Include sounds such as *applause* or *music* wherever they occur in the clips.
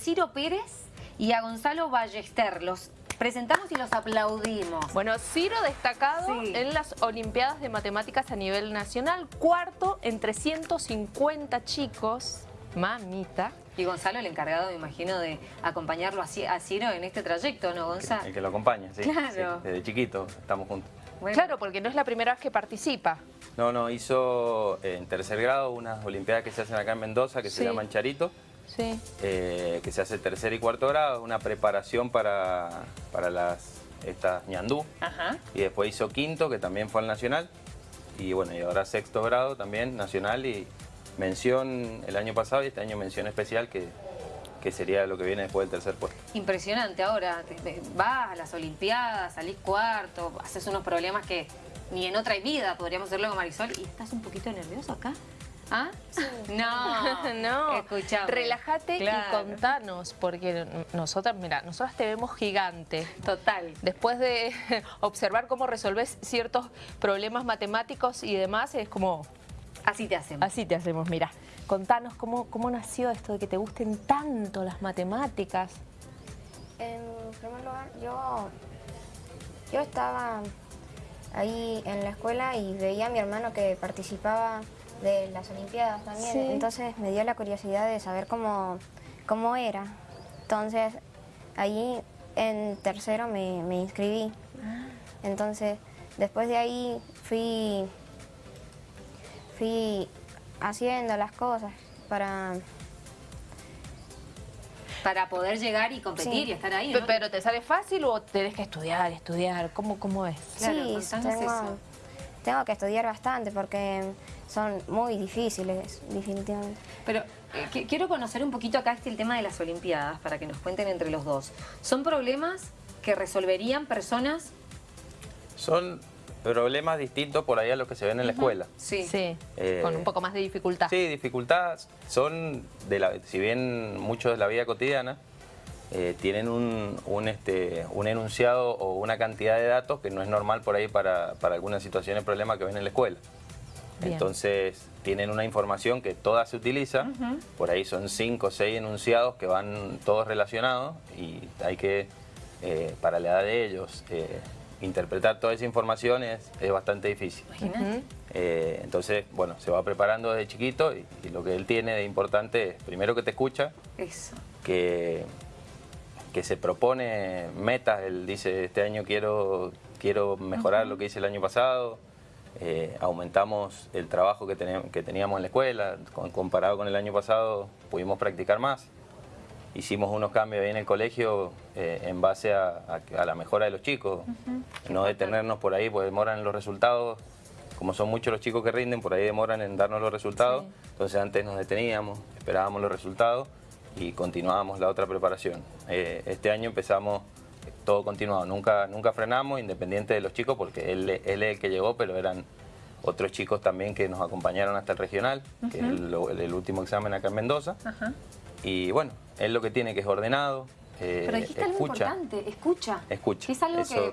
Ciro Pérez y a Gonzalo Ballester. Los presentamos y los aplaudimos. Bueno, Ciro destacado Sí. en las Olimpiadas de Matemáticas a nivel nacional, cuarto entre 150 chicos, mamita. Y Gonzalo, el encargado, me imagino, de acompañarlo a Ci- a Ciro en este trayecto, ¿no, Gonzalo? El que lo acompaña, sí. Claro. sí, desde chiquito estamos juntos. Bueno, Claro, porque no es la primera vez que participa. No, no, hizo eh, en tercer grado unas olimpiadas que se hacen acá en Mendoza, que Sí. se llaman Charito, Sí. eh, que se hace tercer y cuarto grado, una preparación para, para las estas ñandú. Ajá. Y después hizo quinto, que también fue al nacional. Y bueno, y ahora sexto grado también, nacional. Y mención el año pasado y este año mención especial, que, que sería lo que viene después del tercer puesto. Impresionante ahora, te- te- vas a las Olimpiadas, salís cuarto, haces unos problemas que ni en otra vida podríamos hacerlo con Marisol y estás un poquito nervioso acá. ¿Ah? No, *laughs* no, escuchame. relájate Claro. y contanos, porque nosotras, mira, nosotras te vemos gigante. Total. Después de *laughs* observar cómo resolves ciertos problemas matemáticos y demás, es como, Así te hacemos. así te hacemos, mira. Contanos cómo, cómo nació esto de que te gusten tanto las matemáticas. En primer lugar, yo, yo estaba ahí en la escuela y veía a mi hermano que participaba de las Olimpiadas también. Sí. Entonces me dio la curiosidad de saber cómo, cómo era. Entonces ahí en tercero me, me inscribí. Entonces después de ahí fui, fui haciendo las cosas para... Para poder llegar y competir Sí. y estar ahí. ¿Pero te sale fácil o tenés que estudiar, estudiar? ¿Cómo, cómo es? Claro, sí, tengo, eso. Tengo que estudiar bastante porque son muy difíciles, definitivamente. Pero eh, que- quiero conocer un poquito acá este el tema de las Olimpiadas para que nos cuenten entre los dos. ¿Son problemas que resolverían personas? Son problemas distintos por ahí a los que se ven en la escuela. Sí. Sí, Eh, con un poco más de dificultad. Sí, dificultades son, de la, si bien muchos de la vida cotidiana, eh, tienen un, un, este, un enunciado o una cantidad de datos que no es normal por ahí para, para algunas situaciones, problemas que ven en la escuela. Bien. Entonces tienen una información que toda se utiliza, por ahí son cinco o seis enunciados que van todos relacionados y hay que, eh, para la edad de ellos, eh, interpretar toda esa información es, es bastante difícil. Imagínate. Eh, entonces, bueno, se va preparando desde chiquito y, y lo que él tiene de importante es, primero que te escucha, Eso. que, que se propone metas, él dice, este año quiero, quiero mejorar lo que hice el año pasado, eh, aumentamos el trabajo que, teníamos, que teníamos en la escuela, con- comparado con el año pasado pudimos practicar más. Hicimos unos cambios ahí en el colegio eh, en base a, a- a la mejora de los chicos, no detenernos por ahí, porque demoran los resultados. Como son muchos los chicos que rinden, por ahí demoran en darnos los resultados. Entonces antes nos deteníamos, esperábamos los resultados y continuábamos la otra preparación. Eh, este año empezamos todo continuado, nunca, nunca frenamos, independiente de los chicos, porque él, él es el que llegó, pero eran otros chicos también que nos acompañaron hasta el regional, que es el, el último examen acá en Mendoza. Y bueno, él lo que tiene que es ordenado, eh, Pero dijiste algo escucha. importante, escucha. Escucha. Que es algo Eso-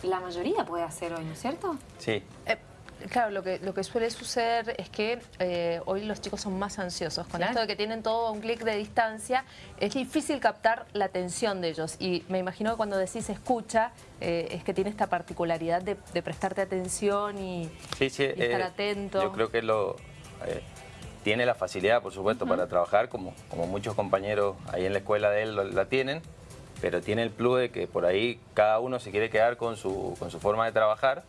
que la mayoría puede hacer hoy, ¿no es cierto? Sí, Eh, claro, lo que, lo que suele suceder es que eh, hoy los chicos son más ansiosos. Con esto de que tienen todo a un clic de distancia, es difícil captar la atención de ellos. Y me imagino que cuando decís escucha, eh, es que tiene esta particularidad de, de prestarte atención y, sí, sí. y estar eh, atento. Yo creo que lo eh, tiene la facilidad, por supuesto, para trabajar, como, como muchos compañeros ahí en la escuela de él lo- la tienen, pero tiene el plus de que por ahí cada uno se quiere quedar con su, con su forma de trabajar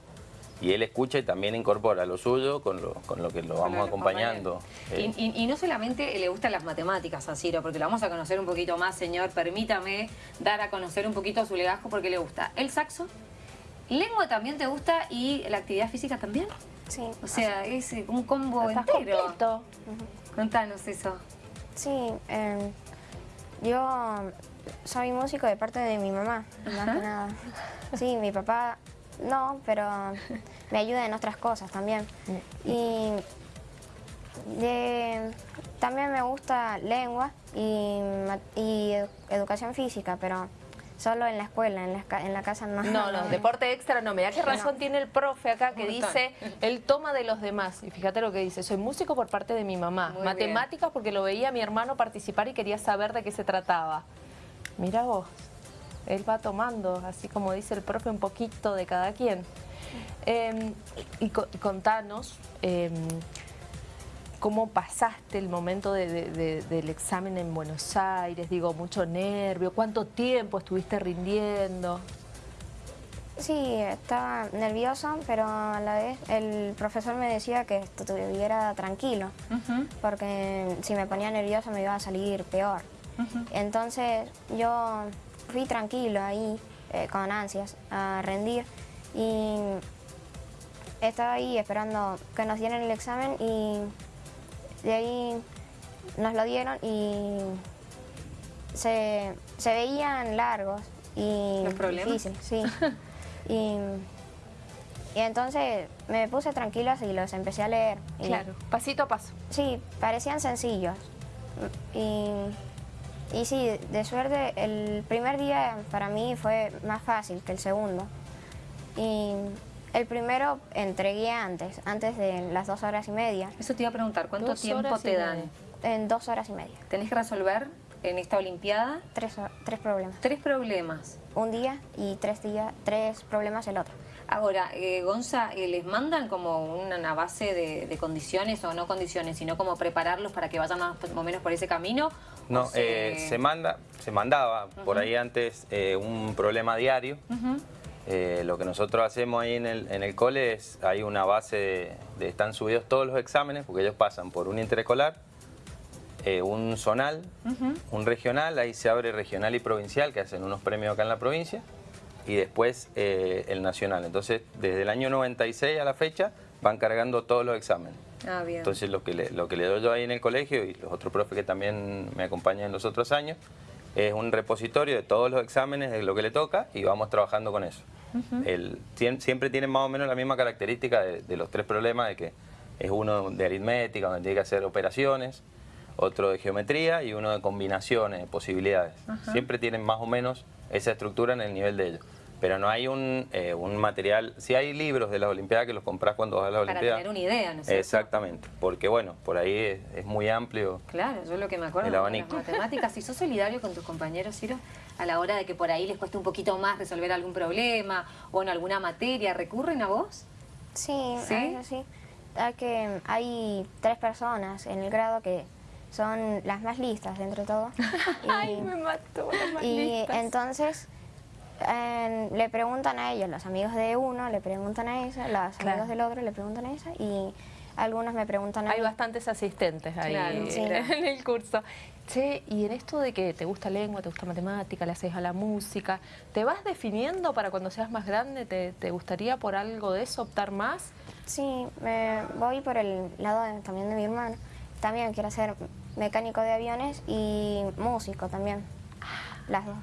y él escucha y también incorpora lo suyo con lo, con lo que lo vamos acompañando. Y, Eh, y- y no solamente le gustan las matemáticas a Ciro, porque lo vamos a conocer un poquito más, señor. Permítame dar a conocer un poquito su legajo porque le gusta el saxo, lengua también te gusta y la actividad física también. Sí, O sea, es eh, un combo Estás entero. completo. Contanos eso. sí eh, yo soy músico de parte de mi mamá, más que nada. Sí, mi papá no, pero me ayuda en otras cosas también. Y de- también me gusta lengua y, y edu- educación física, pero Solo en la escuela, en la, ca- en la casa no. No, no, deporte extra no. Mirá qué razón tiene el profe acá que dice, él toma de los demás. Y fíjate lo que dice, soy músico por parte de mi mamá. Muy Matemáticas porque lo veía a mi hermano participar y quería saber de qué se trataba. Mira vos, él va tomando, así como dice el profe, un poquito de cada quien. Eh, y, co- y contanos, eh, ¿Cómo pasaste el momento de- de- de- del examen en Buenos Aires? Digo, mucho nervio. ¿Cuánto tiempo estuviste rindiendo? Sí, estaba nervioso, pero a la vez el profesor me decía que estuviera tranquilo, porque si me ponía nervioso me iba a salir peor. Entonces yo fui tranquilo ahí, eh, con ansias, a rendir y estaba ahí esperando que nos dieran el examen y de ahí nos lo dieron y se, se veían largos y ¿Los problemas? difíciles, sí. *laughs* y, y entonces me puse tranquila y los empecé a leer. y- pasito a paso. Sí, parecían sencillos. Y, y sí, de suerte, el primer día para mí fue más fácil que el segundo. Y el primero entregué antes, antes de las dos horas y media, Eso te iba a preguntar, ¿cuánto Dos tiempo te dan? en dos horas y media. Tenés que resolver en esta Olimpiada Tres, tres problemas. tres problemas. Un día y tres, días, tres problemas el otro. Ahora, eh, Gonza, eh, ¿les mandan como una base de, de condiciones o no condiciones, sino como prepararlos para que vayan más o menos por ese camino? ¿O No, eh, se manda, se mandaba por ahí antes eh, un problema diario. Eh, lo que nosotros hacemos ahí en el, en el cole es, hay una base de, de- están subidos todos los exámenes, porque ellos pasan por un interescolar, un zonal, un regional, ahí se abre regional y provincial, que hacen unos premios acá en la provincia, y después el nacional. Entonces, desde el año 96 a la fecha, van cargando todos los exámenes. Ah, bien. Entonces lo que, le, lo que le doy yo ahí en el colegio y los otros profes que también me acompañan en los otros años es un repositorio de todos los exámenes de lo que le toca y vamos trabajando con eso. El- siempre tienen más o menos la misma característica de, de los tres problemas, de que es uno de aritmética, donde tiene que hacer operaciones, otro de geometría y uno de combinaciones, de posibilidades. Siempre tienen más o menos esa estructura en el nivel de ellos. Pero no hay un, eh, un material, si hay libros de las Olimpiadas que los compras cuando vas a las para Olimpiadas. tener una idea, ¿no es cierto? Exactamente, porque bueno, por ahí es, es muy amplio. Claro, yo lo que me acuerdo El de las abanico. *laughs* matemáticas, si sos solidario con tus compañeros, Ciro, a la hora de que por ahí les cueste un poquito más resolver algún problema o en alguna materia, ¿recurren a vos? Sí, ¿Sí? a sí. Hay, que, hay tres personas en el grado que son las más listas entre todo. *laughs* Y, mató. y entonces eh, le preguntan a ellos, los amigos de uno le preguntan a esa, los Claro. amigos del otro le preguntan a esa y algunos me preguntan a Hay mí. bastantes asistentes ahí Claro, en, sí. en el curso. Che, y en esto de que te gusta lengua, te gusta matemática, le haces a la música, ¿te vas definiendo para cuando seas más grande? ¿Te, te gustaría por algo de eso optar más? Sí, me voy por el lado de- también de mi hermano. También quiero ser mecánico de aviones y músico también. Las dos.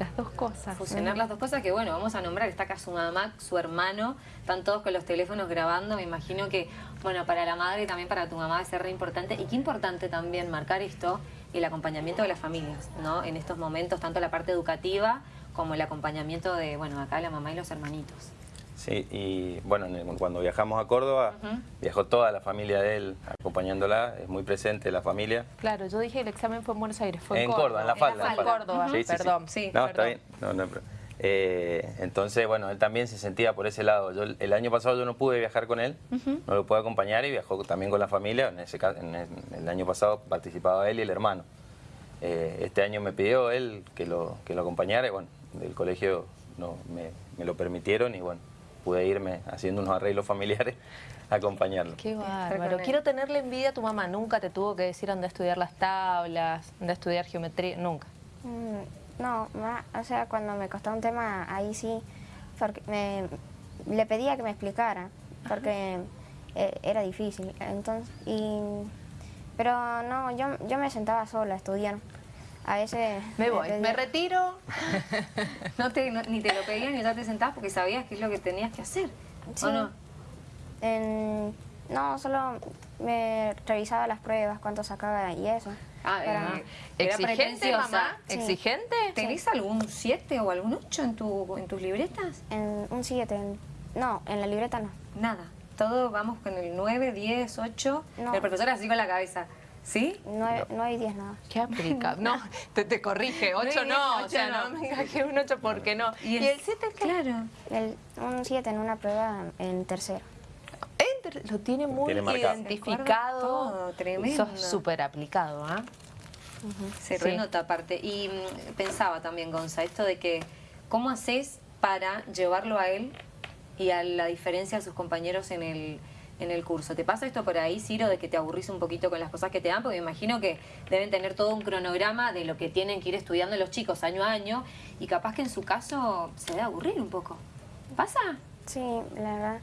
Las dos cosas. Fusionar las dos cosas que, bueno, vamos a nombrar, está acá su mamá, su hermano, están todos con los teléfonos grabando, me imagino que, bueno, para la madre y también para tu mamá va a ser re importante, y qué importante también marcar esto, el acompañamiento de las familias, ¿no? En estos momentos, tanto la parte educativa como el acompañamiento de, bueno, acá la mamá y los hermanitos. Sí, y bueno, en el- cuando viajamos a Córdoba, viajó toda la familia de él acompañándola, es muy presente la familia. Claro, yo dije el examen fue en Buenos Aires, fue en, en Córdoba, en la falda. En en la falda. Córdoba, Sí, sí, sí. perdón. Sí, no, está bien. No, no. Eh, entonces, bueno, él también se sentía por ese lado. Yo, el año pasado yo no pude viajar con él, no lo pude acompañar y viajó también con la familia. En, ese, ca- en el, el año pasado participaba él y el hermano. Eh, este año me pidió él que lo, que lo acompañara y bueno, del colegio no, me, me lo permitieron y bueno, pude irme haciendo unos arreglos familiares a acompañarlo. Qué bárbaro. Quiero tenerle envidia a tu mamá. Nunca te tuvo que decir a estudiar las tablas, anda a estudiar geometría. Nunca. Mm, No, ma- o sea, cuando me costó un tema, ahí sí, porque me, le pedía que me explicara, porque eh, era difícil. Entonces, y, pero no, yo, yo me sentaba sola a estudiar. A veces... Me voy, me retiro. *laughs* No te, no- ni te lo pedían ni ya te sentabas porque sabías qué es lo que tenías que hacer, Sí. ¿o no? En- no, solo me revisaba las pruebas, cuánto sacaba y eso. Ah, Para- eh, era ¿Exigente, mamá? Sí. ¿Exigente? ¿Tenés algún 7 o algún 8 en, tu, en tus libretas? En un 7. No, en la libreta no. Nada. Todo vamos con el 9, 10, 8. No. El profesor así con la cabeza. ¿Sí? 9, y 10 nada. Qué aplicable. *laughs* No, te, te corrige. 8 bien, no. ocho o sea, no, no. venga, que un 8 porque no. ¿Y el 7 qué? Claro. El, un 7 en una prueba en tercero. Lo tiene muy Tiene identificado. Todo, tremendo. Sos súper aplicado, ¿ah? Se Sí. renota aparte. Y mm, pensaba también, Gonza, esto de que, ¿cómo haces para llevarlo a él y a la diferencia de sus compañeros en el, en el curso? ¿Te pasa esto por ahí, Ciro, de que te aburrís un poquito con las cosas que te dan? Porque me imagino que deben tener todo un cronograma de lo que tienen que ir estudiando los chicos año a año y capaz que en su caso se debe aburrir un poco. ¿Pasa? Sí, la verdad.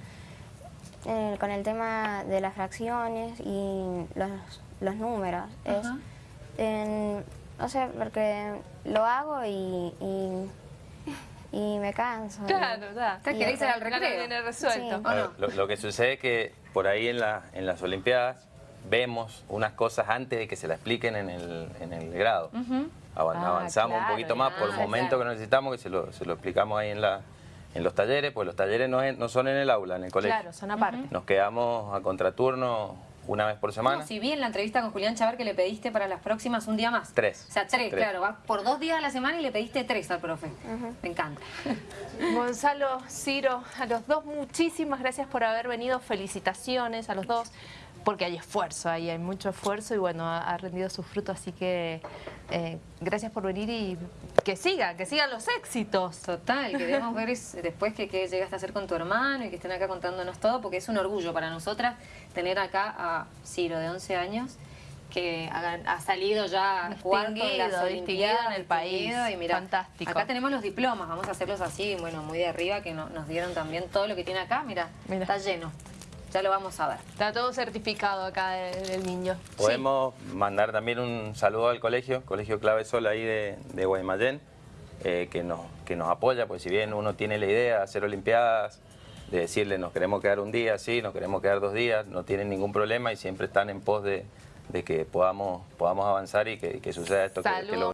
eh, con el tema de las fracciones y los, los números. Es, Ajá. en- o sea, porque lo hago y, y, y me canso. Claro, da. Te querés ir al recreo. viene resuelto. Sí. ¿O A no? ver, lo, lo que sucede es que por ahí en, la- en las Olimpiadas vemos unas cosas antes de que se la expliquen en el, en el grado. Avan- Ah, Avanzamos claro, un poquito más por el ah, momento claro. que necesitamos, que se lo, se lo explicamos ahí en, la, en los talleres, pues los talleres no, es- no son en el aula, en el colegio. Claro, son aparte. Nos quedamos a contraturno una vez por semana. No, si vi en la entrevista con Julián Chavar que le pediste para las próximas un día más. Tres. O sea, tres, Tres. claro. Va por dos días a la semana y le pediste tres al profe. Me encanta. *laughs* Gonzalo, Ciro, a los dos muchísimas gracias por haber venido. Felicitaciones a los dos, porque hay esfuerzo ahí, hay mucho esfuerzo y bueno, ha, ha rendido su fruto. Así que eh, gracias por venir y que sigan, que sigan los éxitos. Total, queremos ver es- después que, que llegaste a hacer con tu hermano y que estén acá contándonos todo, porque es un orgullo para nosotras tener acá a Ciro, de 11 años, que ha, ha salido ya cuarto en las Distinguido, Olimpiadas, en el país. Y mira, Fantástico. acá tenemos los diplomas, vamos a hacerlos así, bueno, muy de arriba, que no- nos dieron también todo lo que tiene acá, Mira. está lleno. Ya lo vamos a ver. Está todo certificado acá del, del niño. Podemos mandar también un saludo al colegio, Colegio Clave Sol ahí de, de Guaymallén, eh, que, nos, que nos apoya, pues si bien uno tiene la idea de hacer Olimpiadas, de decirle nos queremos quedar un día, sí, nos queremos quedar dos días, no tienen ningún problema y siempre están en pos de, de que podamos, podamos avanzar y que, que suceda esto que- que, Salud. lo